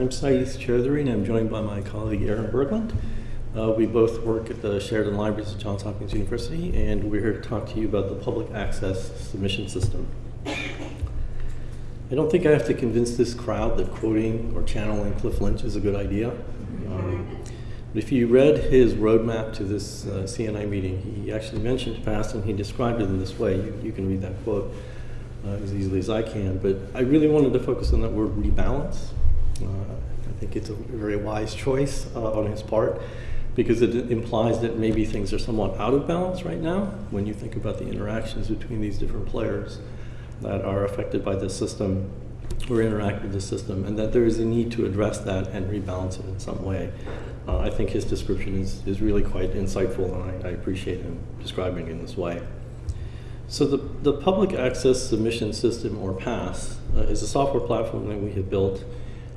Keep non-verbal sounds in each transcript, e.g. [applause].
I'm Sayeed Choudhury, and I'm joined by my colleague Aaron Birkland. Uh, we both work at the Sheridan Libraries at Johns Hopkins University, and we're here to talk to you about the public access submission system. I don't think I have to convince this crowd that quoting or channeling Cliff Lynch is a good idea. Um, but if you read his roadmap to this uh, CNI meeting, he actually mentioned past and he described it in this way. You, you can read that quote uh, as easily as I can. But I really wanted to focus on that word rebalance. Uh, I think it's a very wise choice uh, on his part because it implies that maybe things are somewhat out of balance right now when you think about the interactions between these different players that are affected by this system or interact with the system, and that there is a need to address that and rebalance it in some way. Uh, I think his description is, is really quite insightful, and I, I appreciate him describing it in this way. So the, the Public Access Submission System, or PASS, uh, is a software platform that we have built.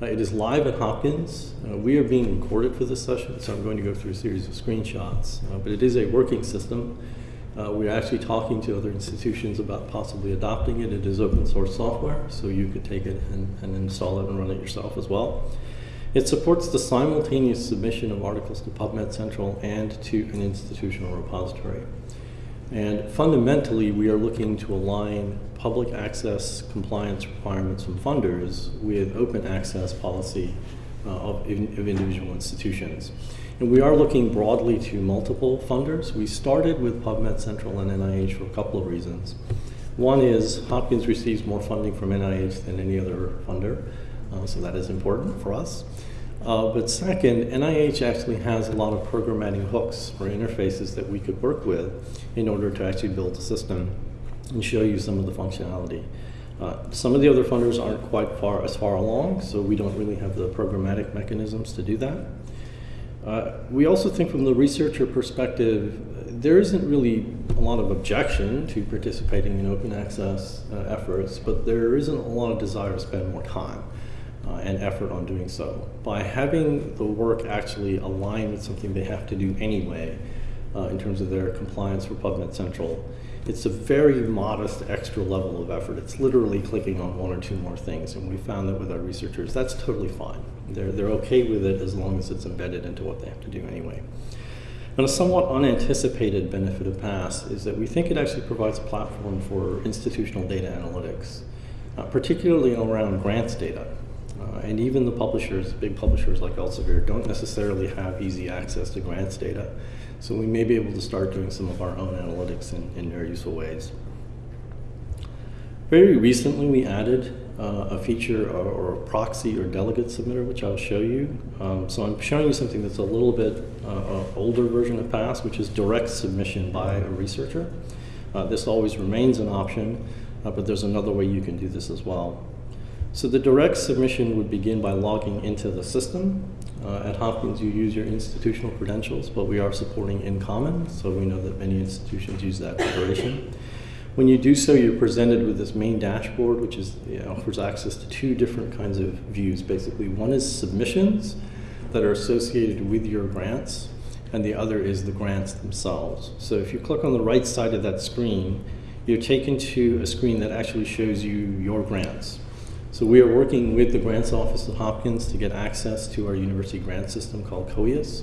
Uh, it is live at Hopkins. Uh, we are being recorded for this session, so I'm going to go through a series of screenshots. Uh, but it is a working system. Uh, we're actually talking to other institutions about possibly adopting it. It is open source software, so you could take it and, and install it and run it yourself as well. It supports the simultaneous submission of articles to PubMed Central and to an institutional repository. And fundamentally, we are looking to align public access compliance requirements from funders with open access policy uh, of, in, of individual institutions. And we are looking broadly to multiple funders. We started with PubMed Central and NIH for a couple of reasons. One is Hopkins receives more funding from NIH than any other funder, uh, so that is important for us. Uh, but second, NIH actually has a lot of programmatic hooks or interfaces that we could work with in order to actually build a system and show you some of the functionality. Uh, some of the other funders aren't quite far as far along, so we don't really have the programmatic mechanisms to do that. Uh, we also think from the researcher perspective, there isn't really a lot of objection to participating in open access uh, efforts, but there isn't a lot of desire to spend more time uh, and effort on doing so. By having the work actually align with something they have to do anyway, uh, in terms of their compliance for PubMed Central, it's a very modest extra level of effort. It's literally clicking on one or two more things, and we found that with our researchers, that's totally fine. They're, they're okay with it as long as it's embedded into what they have to do anyway. And a somewhat unanticipated benefit of PASS is that we think it actually provides a platform for institutional data analytics, uh, particularly around grants data. Uh, and even the publishers, big publishers like Elsevier, don't necessarily have easy access to grants data. So we may be able to start doing some of our own analytics in, in very useful ways. Very recently, we added uh, a feature or, or, a proxy or delegate submitter, which I'll show you. Um, so I'm showing you something that's a little bit uh, older version of PASS, which is direct submission by a researcher. Uh, this always remains an option, uh, but there's another way you can do this as well. So the direct submission would begin by logging into the system. Uh, at Hopkins, you use your institutional credentials, but we are supporting InCommon, so we know that many institutions use that preparation. When you do so, you're presented with this main dashboard, which is, you know, offers access to two different kinds of views, basically. One is submissions that are associated with your grants, and the other is the grants themselves. So if you click on the right side of that screen, you're taken to a screen that actually shows you your grants. So we are working with the grants office at Hopkins to get access to our university grant system called COEUS.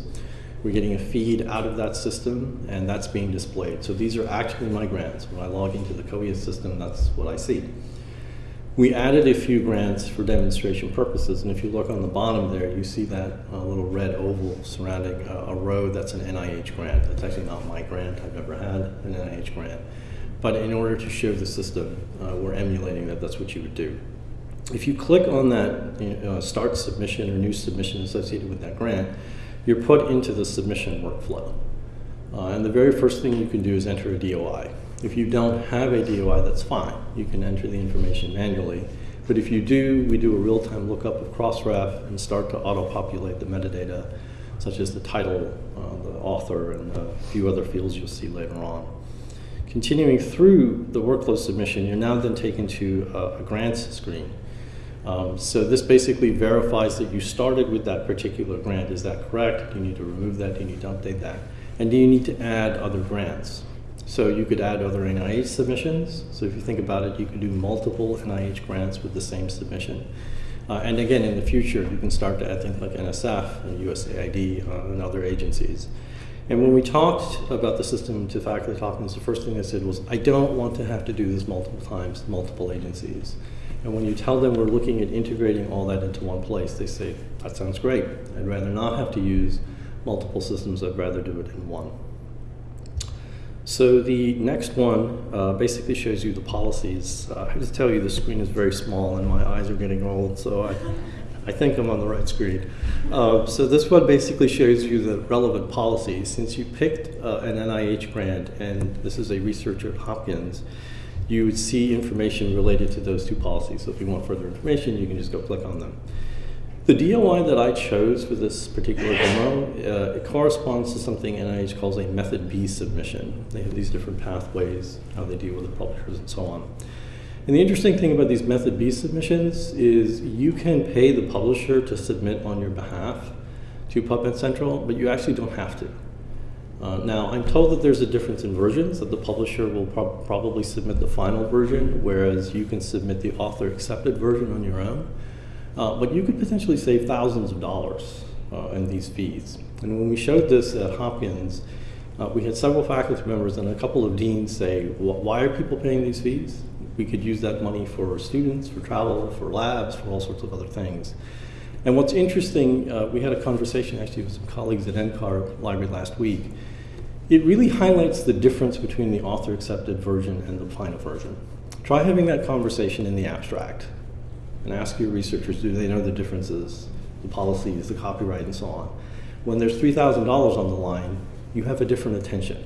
We're getting a feed out of that system, and that's being displayed. So these are actually my grants. When I log into the COEUS system, that's what I see. We added a few grants for demonstration purposes, and if you look on the bottom there, you see that uh, little red oval surrounding uh, a row that's an NIH grant. That's actually not my grant. I've never had an NIH grant. But in order to show the system, uh, we're emulating that that's what you would do if you click on that you know, start submission or new submission associated with that grant, you're put into the submission workflow. Uh, and the very first thing you can do is enter a DOI. If you don't have a DOI, that's fine. You can enter the information manually. But if you do, we do a real-time lookup of Crossref and start to auto-populate the metadata, such as the title, uh, the author, and a few other fields you'll see later on. Continuing through the workflow submission, you're now then taken to a, a grants screen. Um, so this basically verifies that you started with that particular grant. Is that correct? Do you need to remove that? Do you need to update that? And do you need to add other grants? So you could add other NIH submissions. So if you think about it, you could do multiple NIH grants with the same submission. Uh, and again, in the future, you can start to add things like NSF and USAID uh, and other agencies. And when we talked about the system to faculty talkings, the first thing I said was, I don't want to have to do this multiple times, multiple agencies. And when you tell them we're looking at integrating all that into one place, they say, that sounds great. I'd rather not have to use multiple systems, I'd rather do it in one. So the next one uh, basically shows you the policies. Uh, I to tell you the screen is very small and my eyes are getting old, so I, I think I'm on the right screen. Uh, so this one basically shows you the relevant policies. Since you picked uh, an NIH grant and this is a researcher at Hopkins, you would see information related to those two policies. So if you want further information, you can just go click on them. The DOI that I chose for this particular demo, uh, it corresponds to something NIH calls a method B submission. They have these different pathways, how they deal with the publishers and so on. And the interesting thing about these method B submissions is you can pay the publisher to submit on your behalf to PubMed Central, but you actually don't have to. Uh, now, I'm told that there's a difference in versions, that the publisher will probably submit the final version, whereas you can submit the author-accepted version on your own. Uh, but you could potentially save thousands of dollars uh, in these fees. And when we showed this at Hopkins, uh, we had several faculty members and a couple of deans say, why are people paying these fees? We could use that money for students, for travel, for labs, for all sorts of other things. And what's interesting, uh, we had a conversation actually with some colleagues at NCAR Library last week. It really highlights the difference between the author-accepted version and the final version. Try having that conversation in the abstract and ask your researchers, do they know the differences, the policies, the copyright, and so on. When there's $3,000 on the line, you have a different attention.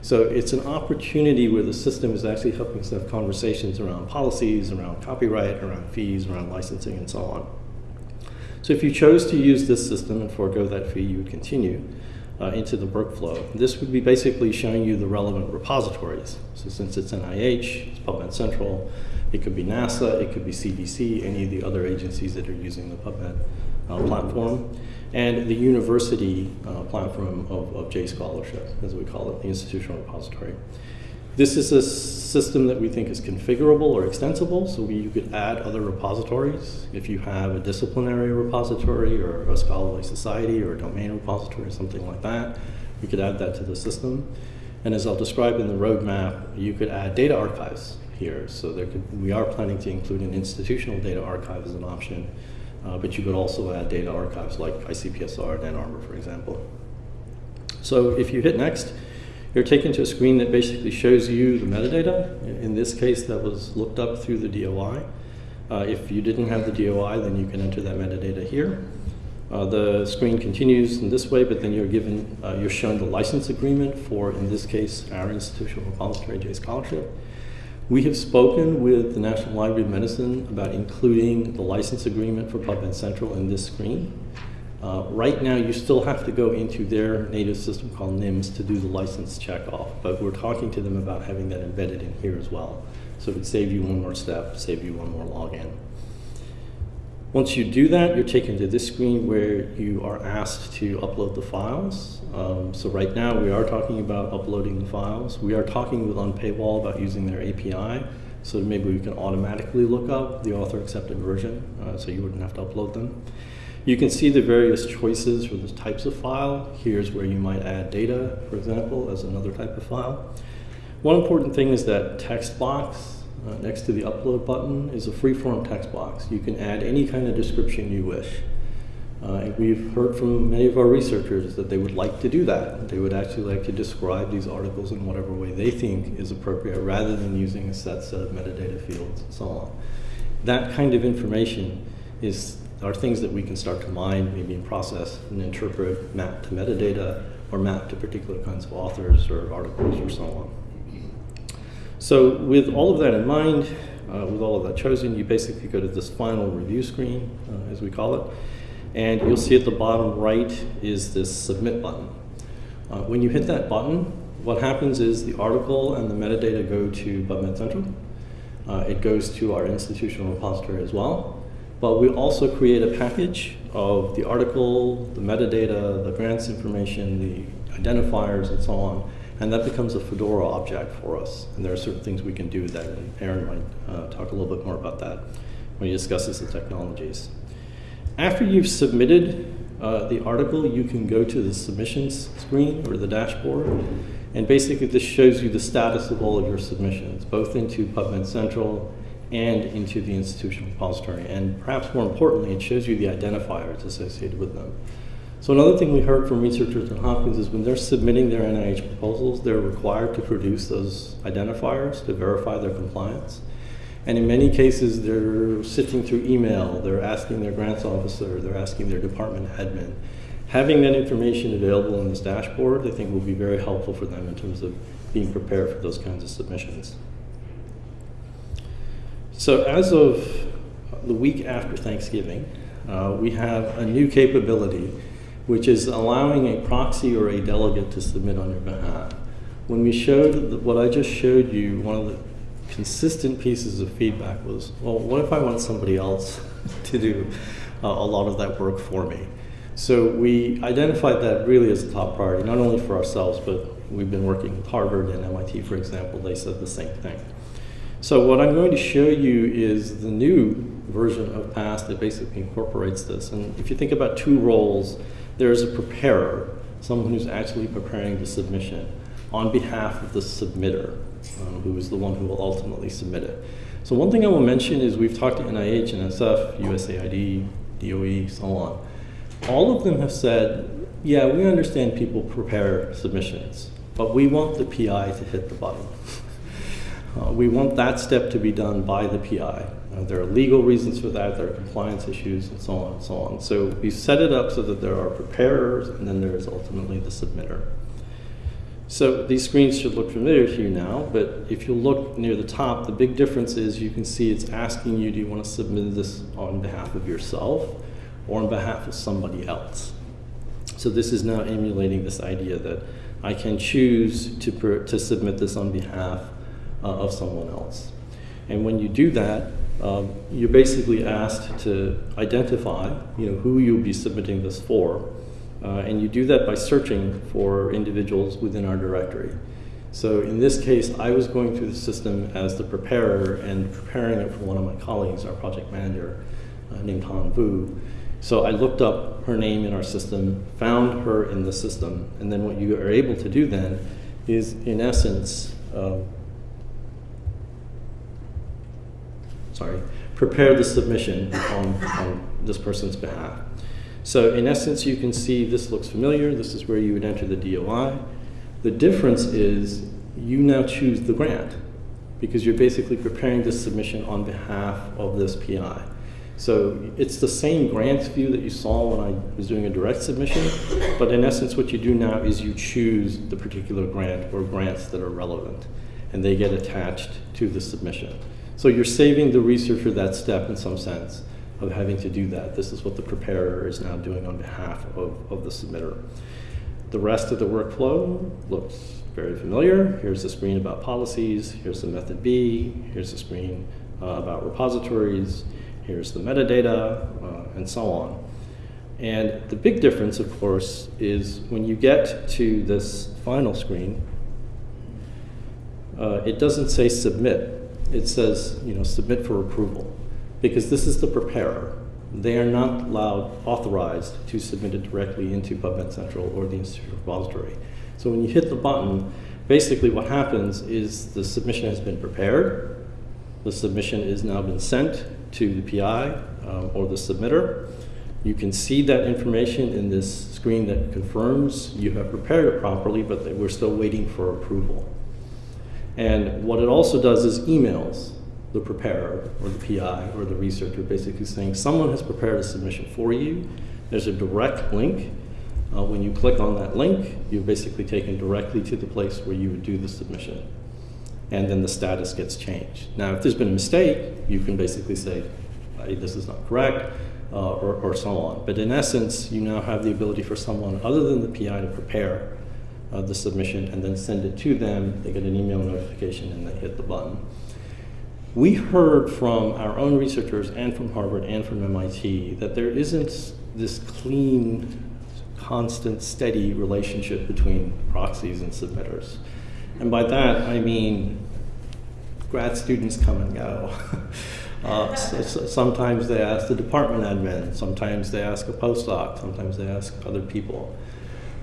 So it's an opportunity where the system is actually helping us have conversations around policies, around copyright, around fees, around licensing, and so on. So if you chose to use this system and forego that fee, you would continue uh, into the workflow. This would be basically showing you the relevant repositories. So since it's NIH, it's PubMed Central, it could be NASA, it could be CDC, any of the other agencies that are using the PubMed uh, platform, and the university uh, platform of, of Scholarship, as we call it, the institutional repository. This is a system that we think is configurable or extensible, so we, you could add other repositories. If you have a disciplinary repository or a scholarly society or a domain repository or something like that, you could add that to the system. And as I'll describe in the roadmap, you could add data archives here. So there could, we are planning to include an institutional data archive as an option, uh, but you could also add data archives like ICPSR and Ann Arbor, for example. So if you hit next, you're taken to a screen that basically shows you the metadata. In this case, that was looked up through the DOI. Uh, if you didn't have the DOI, then you can enter that metadata here. Uh, the screen continues in this way, but then you're given, uh, you're shown the license agreement for, in this case, our institutional repository, JScholarship. We have spoken with the National Library of Medicine about including the license agreement for PubMed Central in this screen. Uh, right now, you still have to go into their native system called NIMS to do the license checkoff, but we're talking to them about having that embedded in here as well. So it would save you one more step, save you one more login. Once you do that, you're taken to this screen where you are asked to upload the files. Um, so right now we are talking about uploading the files. We are talking with Unpaywall about using their API. So maybe we can automatically look up the author accepted version uh, so you wouldn't have to upload them. You can see the various choices for the types of file. Here's where you might add data, for example, as another type of file. One important thing is that text box uh, next to the upload button is a free-form text box. You can add any kind of description you wish. Uh, and we've heard from many of our researchers that they would like to do that. They would actually like to describe these articles in whatever way they think is appropriate rather than using a set set of metadata fields and so on. That kind of information is are things that we can start to mine, maybe process and interpret, map to metadata, or map to particular kinds of authors or articles or so on. So with all of that in mind, uh, with all of that chosen, you basically go to this final review screen, uh, as we call it, and you'll see at the bottom right is this submit button. Uh, when you hit that button, what happens is the article and the metadata go to PubMed Central. Uh, it goes to our institutional repository as well. But we also create a package of the article, the metadata, the grants information, the identifiers, and so on, and that becomes a Fedora object for us. And there are certain things we can do with that, and Aaron might uh, talk a little bit more about that when he discusses the technologies. after you've submitted uh, the article, you can go to the submissions screen or the dashboard, and basically this shows you the status of all of your submissions, both into PubMed Central and into the institutional repository. And perhaps more importantly, it shows you the identifiers associated with them. So another thing we heard from researchers at Hopkins is when they're submitting their NIH proposals, they're required to produce those identifiers to verify their compliance. And in many cases, they're sifting through email, they're asking their grants officer, they're asking their department admin. Having that information available in this dashboard, I think will be very helpful for them in terms of being prepared for those kinds of submissions. So as of the week after Thanksgiving, uh, we have a new capability which is allowing a proxy or a delegate to submit on your behalf. When we showed what I just showed you, one of the consistent pieces of feedback was, well, what if I want somebody else [laughs] to do uh, a lot of that work for me? So we identified that really as a top priority, not only for ourselves, but we've been working with Harvard and MIT, for example, they said the same thing. So what I'm going to show you is the new version of PASS that basically incorporates this. And if you think about two roles, there's a preparer, someone who's actually preparing the submission on behalf of the submitter, um, who is the one who will ultimately submit it. So one thing I will mention is we've talked to NIH, NSF, USAID, DOE, so on. All of them have said, yeah, we understand people prepare submissions, but we want the PI to hit the button. Uh, we want that step to be done by the PI. Uh, there are legal reasons for that, there are compliance issues, and so on and so on. So we set it up so that there are preparers, and then there is ultimately the submitter. So these screens should look familiar to you now, but if you look near the top, the big difference is you can see it's asking you, do you want to submit this on behalf of yourself or on behalf of somebody else? So this is now emulating this idea that I can choose to, to submit this on behalf of someone else. And when you do that, um, you're basically asked to identify you know, who you'll be submitting this for. Uh, and you do that by searching for individuals within our directory. So in this case, I was going through the system as the preparer and preparing it for one of my colleagues, our project manager, uh, named Han Vu. So I looked up her name in our system, found her in the system, and then what you are able to do then is, in essence, uh, sorry, prepare the submission on, on this person's behalf. So in essence, you can see this looks familiar. This is where you would enter the DOI. The difference is you now choose the grant because you're basically preparing this submission on behalf of this PI. So it's the same grants view that you saw when I was doing a direct submission, but in essence what you do now is you choose the particular grant or grants that are relevant, and they get attached to the submission. So you're saving the researcher that step in some sense of having to do that. This is what the preparer is now doing on behalf of, of the submitter. The rest of the workflow looks very familiar. Here's the screen about policies. Here's the method B. Here's the screen uh, about repositories. Here's the metadata, uh, and so on. And the big difference, of course, is when you get to this final screen, uh, it doesn't say submit it says, you know, submit for approval. Because this is the preparer. They are not allowed, authorized to submit it directly into PubMed Central or the Institute repository. So when you hit the button, basically what happens is the submission has been prepared, the submission is now been sent to the PI um, or the submitter. You can see that information in this screen that confirms you have prepared it properly, but we're still waiting for approval. And what it also does is emails the preparer or the PI or the researcher basically saying someone has prepared a submission for you. There's a direct link. Uh, when you click on that link, you're basically taken directly to the place where you would do the submission. And then the status gets changed. Now, if there's been a mistake, you can basically say, hey, this is not correct, uh, or, or so on. But in essence, you now have the ability for someone other than the PI to prepare the submission and then send it to them. They get an email notification and they hit the button. We heard from our own researchers and from Harvard and from MIT that there isn't this clean, constant, steady relationship between proxies and submitters. And by that, I mean grad students come and go. [laughs] Uh, s- s- sometimes they ask the department admin, sometimes they ask a postdoc, sometimes they ask other people.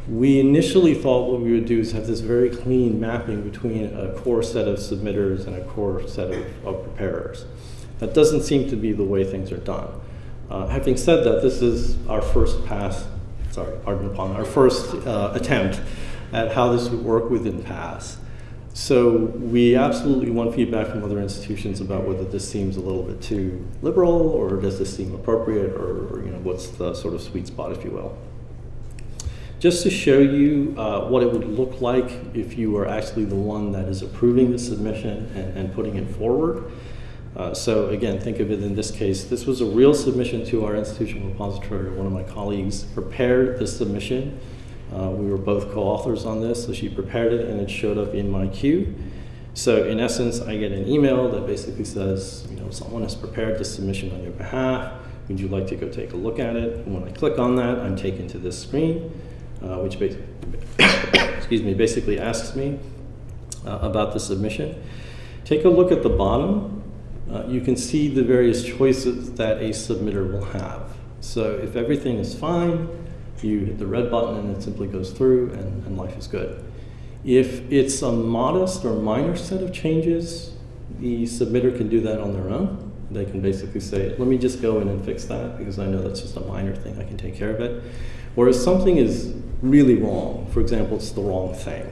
We initially thought what we would do is have this very clean mapping between a core set of submitters and a core set of, of preparers. That doesn't seem to be the way things are done. Uh, having said that, this is our first pass, sorry, pardon the pun, our first uh, attempt at how this would work within PASS. So we absolutely want feedback from other institutions about whether this seems a little bit too liberal or does this seem appropriate or, or you know what's the sort of sweet spot, if you will. Just to show you uh, what it would look like if you were actually the one that is approving the submission and, and putting it forward. Uh, so again, think of it in this case, this was a real submission to our institutional repository. One of my colleagues prepared the submission. Uh, we were both co-authors on this, so she prepared it and it showed up in my queue. So in essence, I get an email that basically says, you know, someone has prepared this submission on your behalf. Would you like to go take a look at it? And when I click on that, I'm taken to this screen, uh, which basically, [coughs] excuse me, basically asks me uh, about the submission. Take a look at the bottom. Uh, you can see the various choices that a submitter will have. So if everything is fine, you hit the red button and it simply goes through and, and life is good. If it's a modest or minor set of changes, the submitter can do that on their own. They can basically say, let me just go in and fix that because I know that's just a minor thing, I can take care of it. Whereas something is really wrong, for example, it's the wrong thing,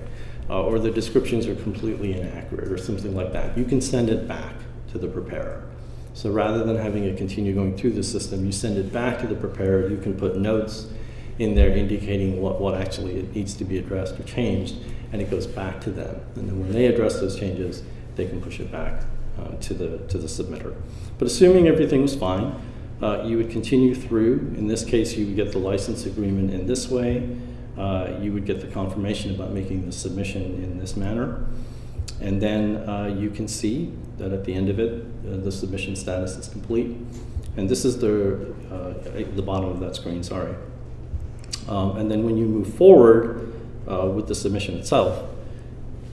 uh, or the descriptions are completely inaccurate or something like that, you can send it back to the preparer. So rather than having it continue going through the system, you send it back to the preparer, you can put notes in there indicating what, what actually it needs to be addressed or changed, and it goes back to them. And then when they address those changes, they can push it back uh, to, the, to the submitter. But assuming everything was fine, uh, you would continue through. In this case, you would get the license agreement in this way. Uh, you would get the confirmation about making the submission in this manner. And then uh, you can see that at the end of it, uh, the submission status is complete. And this is the, uh, the bottom of that screen, sorry. Um, and then when you move forward uh, with the submission itself,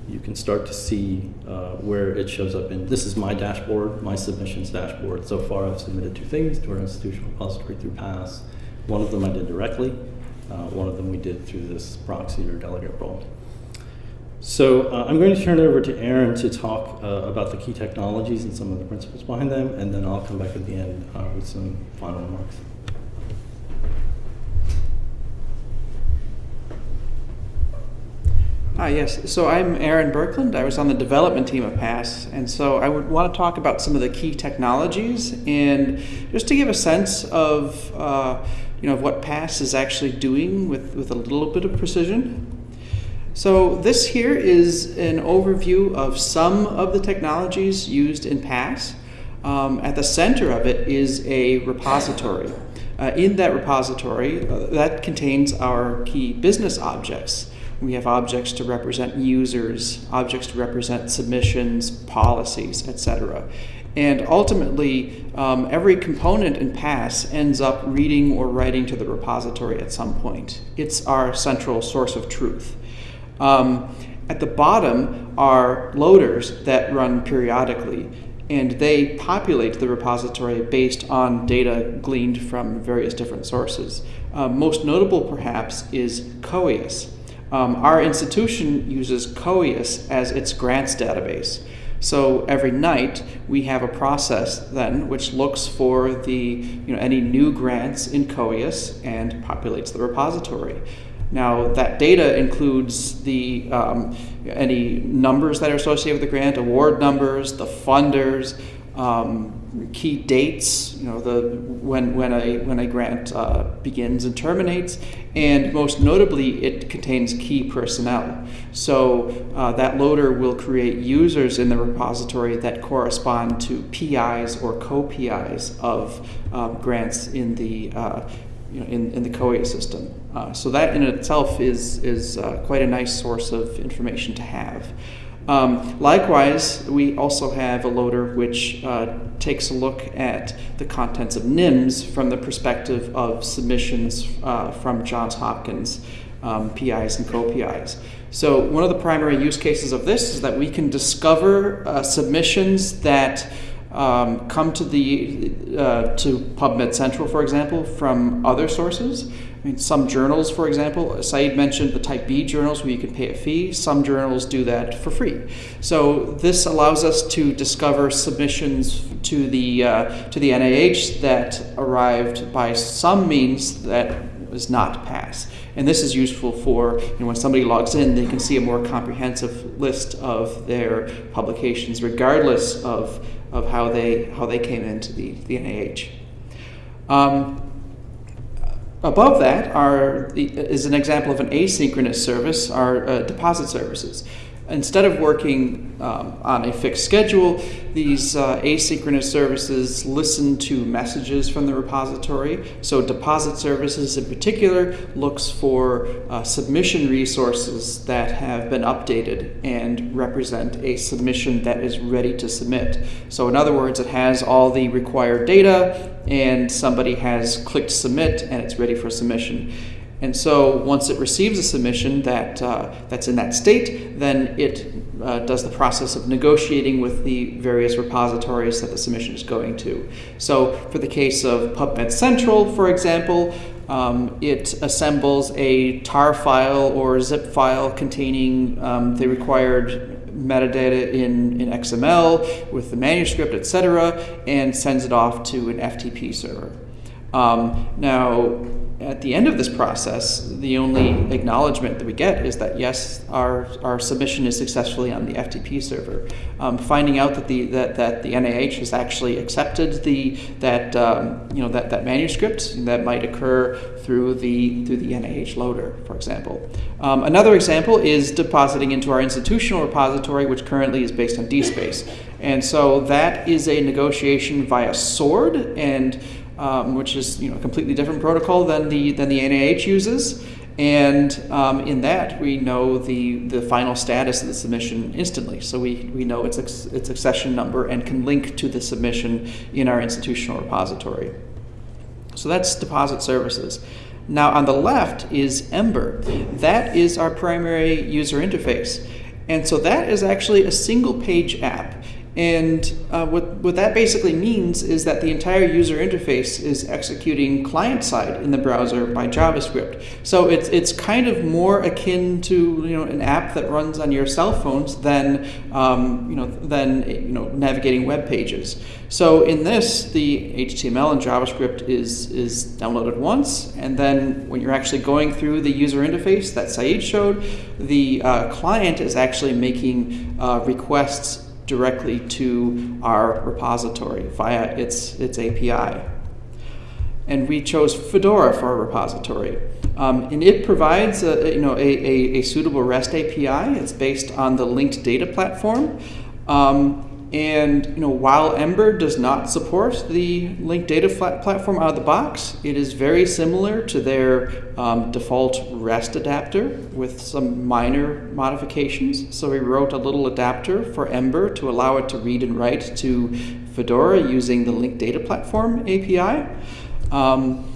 you can start to see uh, where it shows up in, this is my dashboard, my submissions dashboard. So far I've submitted two things to our institutional repository through PASS. One of them I did directly, uh, one of them we did through this proxy or delegate role. So uh, I'm going to turn it over to Aaron to talk uh, about the key technologies and some of the principles behind them, and then I'll come back at the end uh, with some final remarks. Ah, yes. So I'm Aaron Birkland. I was on the development team of PASS, and so I would want to talk about some of the key technologies and just to give a sense of uh, you know of what PASS is actually doing with, with a little bit of precision. So this here is an overview of some of the technologies used in PASS. Um, at the center of it is a repository. Uh, in that repository, uh, that contains our key business objects. We have objects to represent users, objects to represent submissions, policies, etc. And ultimately, um, every component in PASS ends up reading or writing to the repository at some point. It's our central source of truth. Um, at the bottom are loaders that run periodically, and they populate the repository based on data gleaned from various different sources. Uh, most notable, perhaps, is COEUS. Um, our institution uses COEUS as its grants database. So every night we have a process then which looks for the you know any new grants in COEUS and populates the repository. Now that data includes the um, any numbers that are associated with the grant, award numbers, the funders, um, key dates, you know, the when when a when a grant uh, begins and terminates, and most notably, it contains key personnel. So uh, that loader will create users in the repository that correspond to PIs or co-PIs of um, grants in the uh, you know, in, in the COEUS system. Uh, so that in itself is is uh, quite a nice source of information to have. Um, likewise, we also have a loader which uh, takes a look at the contents of NIMS from the perspective of submissions uh, from Johns Hopkins um, PIs and co-PIs. So one of the primary use cases of this is that we can discover uh, submissions that um, come to the uh, to PubMed Central, for example, from other sources. I mean, some journals, for example, Sayeed mentioned the Type B journals where you can pay a fee. Some journals do that for free. So this allows us to discover submissions to the uh, to the NIH that arrived by some means that was not PASS. And this is useful for you know, when somebody logs in, they can see a more comprehensive list of their publications, regardless of, of how they how they came into the, the NIH. Um, Above that are is an example of an asynchronous service, our uh, deposit services instead of working um, on a fixed schedule, these uh, asynchronous services listen to messages from the repository. So, deposit services in particular looks for uh, submission resources that have been updated and represent a submission that is ready to submit. So, in other words, it has all the required data, and somebody has clicked submit, and it's ready for submission. And so once it receives a submission that, uh, that's in that state, then it uh, does the process of negotiating with the various repositories that the submission is going to. So for the case of PubMed Central, for example, um, it assembles a tar file or zip file containing um, the required metadata in, in XML with the manuscript, etc., and sends it off to an FTP server. Um, now, at the end of this process, the only acknowledgement that we get is that yes, our, our submission is successfully on the FTP server. Um, finding out that the that, that the NIH has actually accepted the that um, you know that, that manuscript that might occur through the through the NIH loader, for example. Um, another example is depositing into our institutional repository, which currently is based on DSpace, and so that is a negotiation via SWORD and um, which is you know a completely different protocol than the than the NIH uses. And um, in that, we know the, the final status of the submission instantly. So we, we know its, its accession number and can link to the submission in our institutional repository. So that's deposit services. Now on the left is Ember. That is our primary user interface. And so that is actually a single page app. And uh, what, what that basically means is that the entire user interface is executing client side in the browser by JavaScript. So it's, it's kind of more akin to you know, an app that runs on your cell phones than, um, you know, than you know, navigating web pages. So in this, the HTML and JavaScript is, is downloaded once, and then when you're actually going through the user interface that Sayeed showed, the uh, client is actually making uh, requests directly to our repository via its, its API. And we chose Fedora for our repository. Um, and it provides a, you know, a, a, a, suitable REST API. It's based on the linked data platform. Um, and you know, while Ember does not support the linked data platform out of the box, it is very similar to their um, default REST adapter with some minor modifications. So we wrote a little adapter for Ember to allow it to read and write to Fedora using the linked data platform API. Um,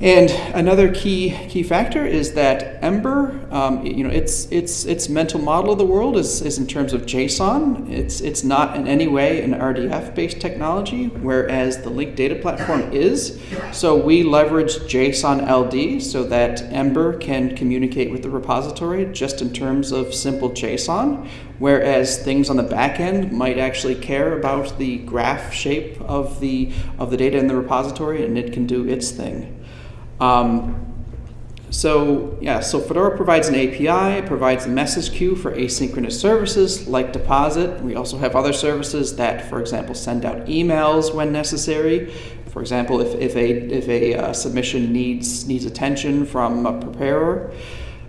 and another key key factor is that Ember, um, you know, its its its mental model of the world is, is in terms of JSON. It's it's not in any way an RDF based technology, whereas the linked data platform is. So we leverage JSON LD so that Ember can communicate with the repository just in terms of simple JSON, whereas things on the back end might actually care about the graph shape of the of the data in the repository, and it can do its thing. Um, so yeah, so Fedora provides an API, it provides a message queue for asynchronous services like Deposit. We also have other services that, for example, send out emails when necessary. For example, if, if a, if a uh, submission needs, needs attention from a preparer.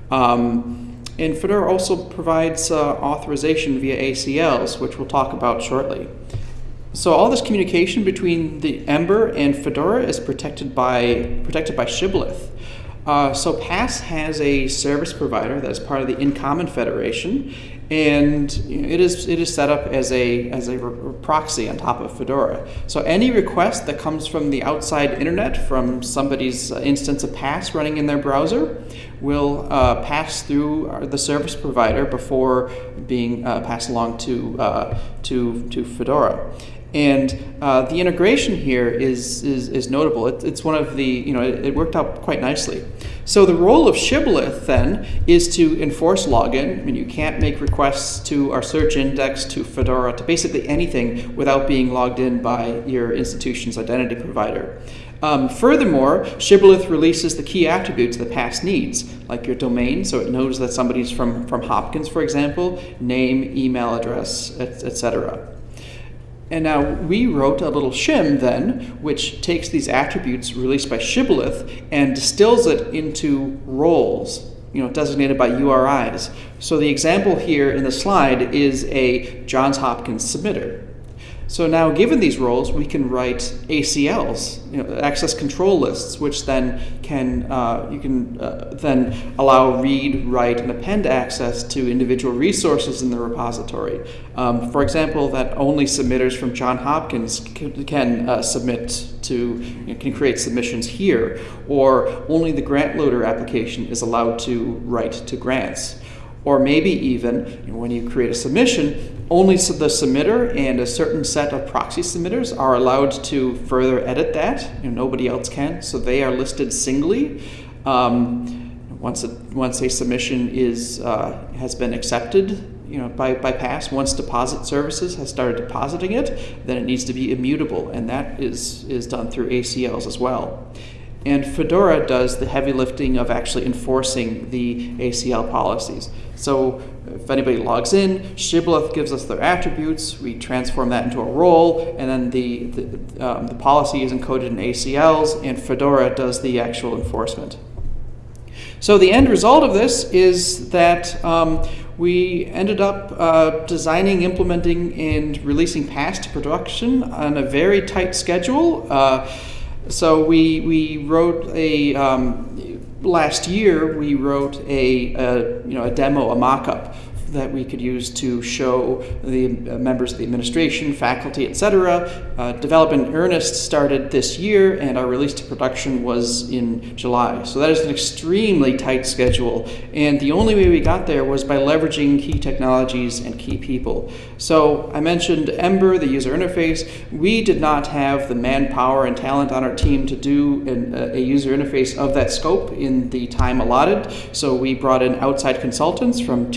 Um, and Fedora also provides uh, authorization via ACLs, which we'll talk about shortly. So all this communication between the Ember and Fedora is protected by protected by Shibboleth. Uh, so PASS has a service provider that is part of the InCommon Federation, and it is it is set up as a as a proxy on top of Fedora. So any request that comes from the outside internet, from somebody's instance of PASS running in their browser, will uh, pass through the service provider before being uh, passed along to uh, to to Fedora. And uh, the integration here is, is, is notable. It, it's one of the, you know, it, it, worked out quite nicely. So the role of Shibboleth then is to enforce login. I mean, you can't make requests to our search index, to Fedora, to basically anything without being logged in by your institution's identity provider. Um, furthermore, Shibboleth releases the key attributes the PASS needs, like your domain, so it knows that somebody's from, from Hopkins, for example, name, email address, etc. And now we wrote a little shim then, which takes these attributes released by Shibboleth and distills it into roles, you know, designated by URIs. So the example here in the slide is a Johns Hopkins submitter. So now, given these roles, we can write ACLs, you know, access control lists, which then can uh, you can uh, then allow read, write, and append access to individual resources in the repository. Um, for example, that only submitters from John Hopkins can, uh, submit to you know, can create submissions here, or only the grant loader application is allowed to write to grants. Or maybe even you know, when you create a submission, only the submitter and a certain set of proxy submitters are allowed to further edit that. You know, nobody else can, so they are listed singly. Um, once, a, once a submission is, uh, has been accepted, you know, by, by pass, once deposit services has started depositing it, then it needs to be immutable, and that is, is done through ACLs as well. And Fedora does the heavy lifting of actually enforcing the ACL policies. So if anybody logs in, Shibboleth gives us their attributes, we transform that into a role, and then the, the, um, the policy is encoded in ACLs, and Fedora does the actual enforcement. So the end result of this is that um, we ended up uh, designing, implementing, and releasing PASS to production on a very tight schedule. Uh, so we, we wrote a, um, last year we wrote a, a, you know, a demo, a mock-up that we could use to show the uh, members of the administration, faculty, etc. Uh, development in earnest started this year, and our release to production was in July. So that is an extremely tight schedule, and the only way we got there was by leveraging key technologies and key people. So I mentioned Ember, the user interface. We did not have the manpower and talent on our team to do an, a user interface of that scope in the time allotted, so we brought in outside consultants from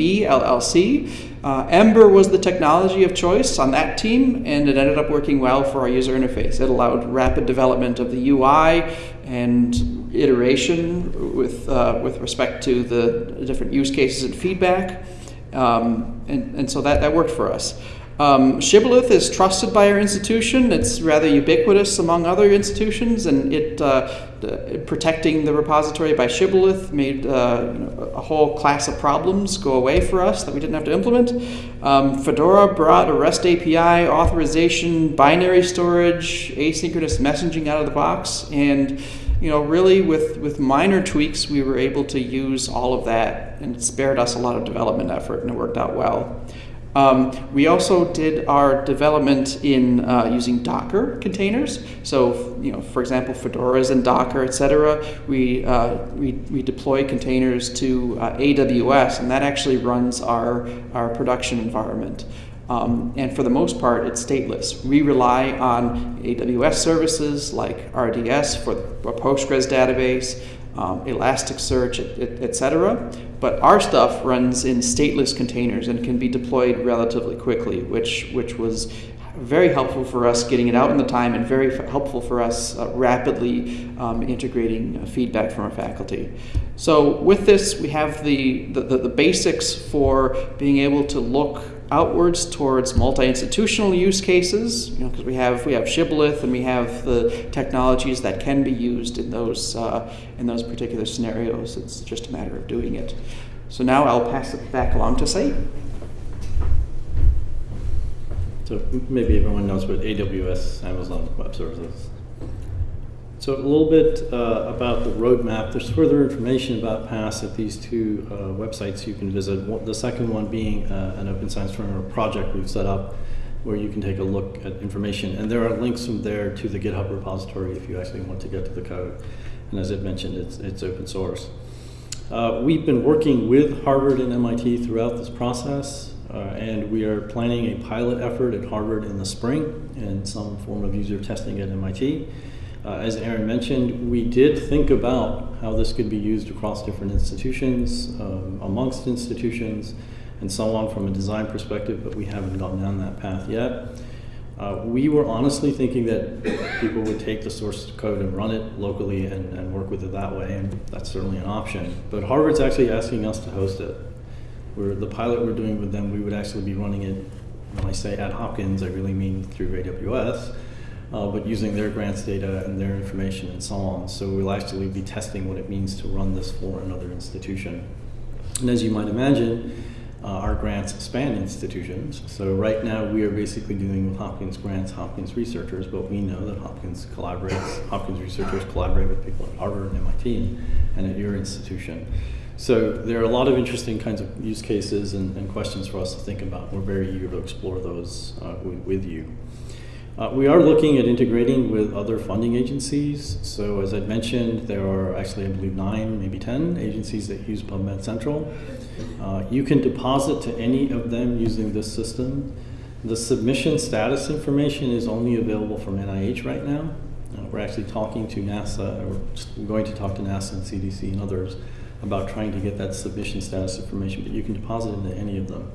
221 LLC. Uh, Ember was the technology of choice on that team, and it ended up working well for our user interface. It allowed rapid development of the UI and iteration with, uh, with respect to the different use cases and feedback. Um, and, and so that, that worked for us. Um, Shibboleth is trusted by our institution. It's rather ubiquitous among other institutions, and it uh, protecting the repository by Shibboleth made uh, a whole class of problems go away for us that we didn't have to implement. Um, Fedora brought a REST API, authorization, binary storage, asynchronous messaging out of the box, and you know, really with, with minor tweaks, we were able to use all of that, and it spared us a lot of development effort, and it worked out well. Um, we also did our development in uh, using Docker containers. So, you know, for example, Fedora's and Docker, etc. We, uh, we we deploy containers to uh, AWS, and that actually runs our our production environment. Um, and for the most part, it's stateless. We rely on AWS services like RDS for the Postgres database, um, Elasticsearch, etc. But our stuff runs in stateless containers and can be deployed relatively quickly, which, which was very helpful for us getting it out in the time and very helpful for us uh, rapidly um, integrating uh, feedback from our faculty. So with this, we have the, the, the, the basics for being able to look outwards towards multi-institutional use cases, you know, because we have we have shibboleth and we have the technologies that can be used in those uh, in those particular scenarios. It's just a matter of doing it. So now I'll pass it back along to Sayeed. So maybe everyone knows what AWS, Amazon Web Services. So a little bit uh, about the roadmap. There's further information about PASS at these two uh, websites you can visit. The second one being uh, an Open Science Framework project we've set up where you can take a look at information. And there are links from there to the GitHub repository if you actually want to get to the code. And as I mentioned, it's, it's open source. Uh, we've been working with Harvard and MIT throughout this process. uh, and we are planning a pilot effort at Harvard in the spring and some form of user testing at MIT. Uh, as Aaron mentioned, we did think about how this could be used across different institutions, um, amongst institutions, and so on from a design perspective, but we haven't gone down that path yet. Uh, we were honestly thinking that people would take the source code and run it locally and, and work with it that way, and that's certainly an option. But Harvard's actually asking us to host it. We're, the pilot we're doing with them, we would actually be running it, when I say at Hopkins, I really mean through AWS, uh, but using their grants data and their information and so on. So we'll actually be testing what it means to run this for another institution. And as you might imagine, uh, our grants span institutions. So right now we are basically dealing with Hopkins grants, Hopkins researchers, but we know that Hopkins collaborates, Hopkins researchers collaborate with people at Harvard and MIT and at your institution. So there are a lot of interesting kinds of use cases and, and questions for us to think about. We're very eager to explore those uh, with, with, you. Uh, we are looking at integrating with other funding agencies. So as I mentioned, there are actually, I believe, nine, maybe 10 agencies that use PubMed Central. Uh, you can deposit to any of them using this system. The submission status information is only available from NIH right now. Uh, we're actually talking to NASA, we're going to talk to NASA and CDC and others about trying to get that submission status information, but you can deposit into any of them.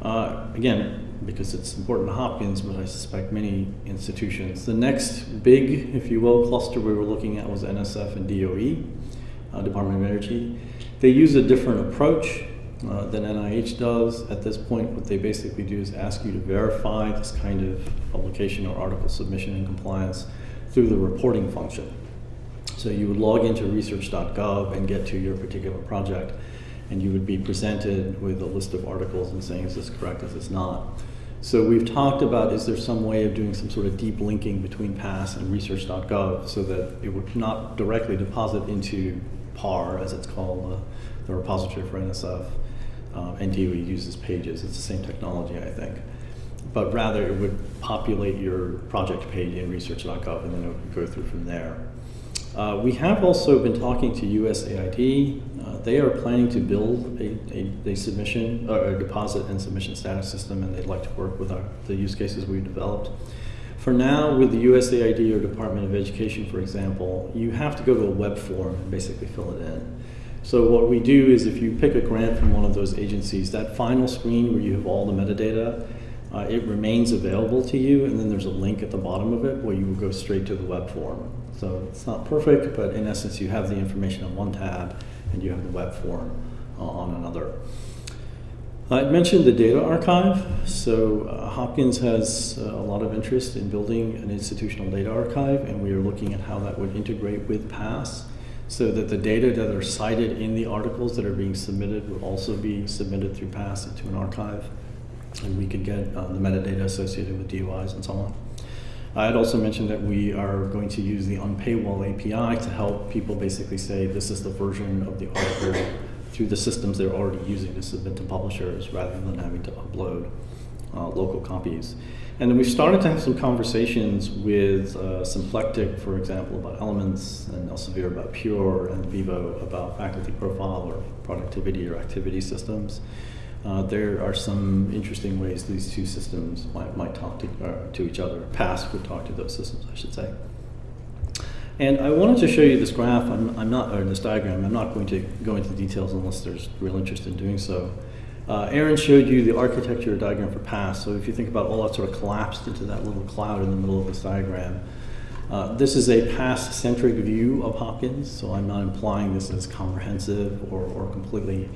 Uh, again, because it's important to Hopkins, but I suspect many institutions. The next big, if you will, cluster we were looking at was NSF and DOE, uh, Department of Energy. They use a different approach uh, than NIH does. At this point, what they basically do is ask you to verify this kind of publication or article submission and compliance through the reporting function. So you would log into research.gov and get to your particular project, and you would be presented with a list of articles and saying, is this correct, is this not? So we've talked about, is there some way of doing some sort of deep linking between PASS and research.gov so that it would not directly deposit into PAR, as it's called, uh, the repository for NSF, um, and DOE uses pages. It's the same technology, I think. But rather, it would populate your project page in research.gov and then it would go through from there. Uh, we have also been talking to USAID. Uh, they are planning to build a, a, a submission, or a deposit and submission status system, and they'd like to work with our, the use cases we've developed. For now, with the USAID or Department of Education, for example, you have to go to a web form and basically fill it in. So what we do is if you pick a grant from one of those agencies, that final screen where you have all the metadata, uh, it remains available to you, and then there's a link at the bottom of it where you will go straight to the web form. So it's not perfect, but in essence, you have the information on one tab and you have the web form uh, on another. I mentioned the data archive. So uh, Hopkins has uh, a lot of interest in building an institutional data archive, and we are looking at how that would integrate with PASS so that the data that are cited in the articles that are being submitted would also be submitted through PASS into an archive, and we could get uh, the metadata associated with DOIs and so on. I had also mentioned that we are going to use the unpaywall API to help people basically say this is the version of the article through the systems they're already using to submit to publishers rather than having to upload uh, local copies. And then we've started to have some conversations with uh, Symplectic, for example, about elements, and Elsevier about Pure, and Vivo about faculty profile or productivity or activity systems. Uh, there are some interesting ways these two systems might, might talk to, uh, to each other. PASS would talk to those systems, I should say. And I wanted to show you this graph, I'm, I'm not, or this diagram, I'm not going to go into details unless there's real interest in doing so. Uh, Aaron showed you the architecture diagram for PASS, so if you think about all that sort of collapsed into that little cloud in the middle of this diagram, uh, this is a PASS-centric view of Hopkins, so I'm not implying this is comprehensive or, or completely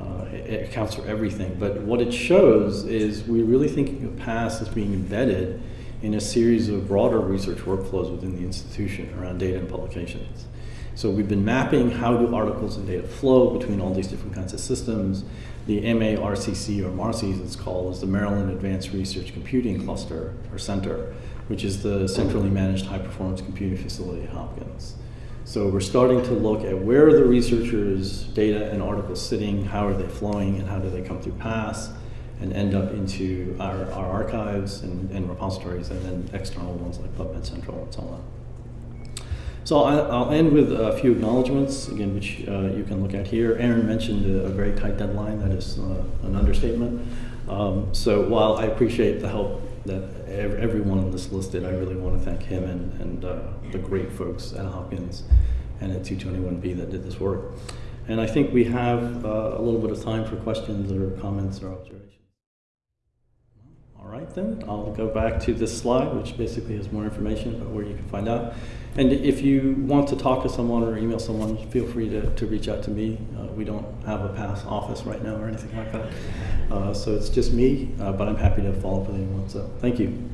uh, it accounts for everything. But what it shows is we're really thinking of PASS as being embedded in a series of broader research workflows within the institution around data and publications. So we've been mapping how do articles and data flow between all these different kinds of systems. The MARCC, or MARCI as it's called, is the Maryland Advanced Research Computing Cluster, or Center, which is the centrally managed high-performance computing facility at Hopkins. So we're starting to look at where are the researchers' data and articles sitting, how are they flowing, and how do they come through PASS and end up into our, our archives and, and, repositories, and then external ones like PubMed Central and so on. So I, will end with a few acknowledgments, again, which uh, you can look at here. Aaron mentioned a, a, very tight deadline. That is uh, an understatement. Um, so while I appreciate the help that ev- everyone on this listed, I really want to thank him and, and uh, the great folks at Hopkins and at 221B that did this work. And I think we have uh, a little bit of time for questions or comments or observations. All right, then, I'll go back to this slide, which basically has more information about where you can find out. And if you want to talk to someone or email someone, feel free to, to reach out to me. Uh, we don't have a pass office right now or anything like that. Uh, so it's just me, uh, but I'm happy to follow up with anyone. So thank you.